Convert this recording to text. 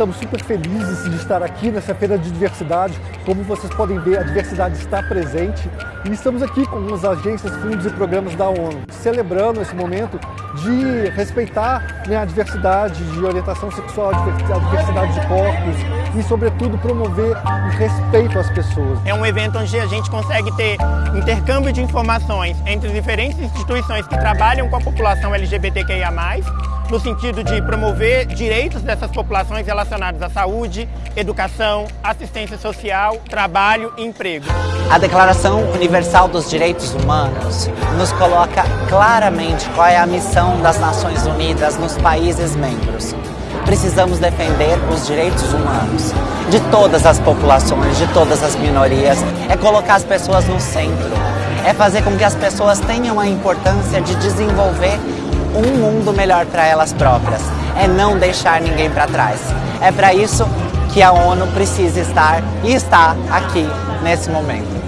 estamos super felizes de estar aqui nessa feira de diversidade. Como vocês podem ver, a diversidade está presente e estamos aqui com as agências, fundos e programas da ONU, celebrando esse momento de respeitar né, a diversidade de orientação sexual, a diversidade de corpos e, sobretudo, promover o respeito às pessoas. É um evento onde a gente consegue ter intercâmbio de informações entre diferentes instituições que trabalham com a população LGBTQIA+, no sentido de promover direitos dessas populações relacionados à saúde, educação, assistência social, trabalho e emprego. A Declaração Universal dos Direitos Humanos nos coloca claramente qual é a missão das Nações Unidas nos países membros. Precisamos defender os direitos humanos de todas as populações, de todas as minorias, é colocar as pessoas no centro, é fazer com que as pessoas tenham a importância de desenvolver um mundo melhor para elas próprias, é não deixar ninguém para trás. É para isso que a ONU precisa estar e está aqui nesse momento.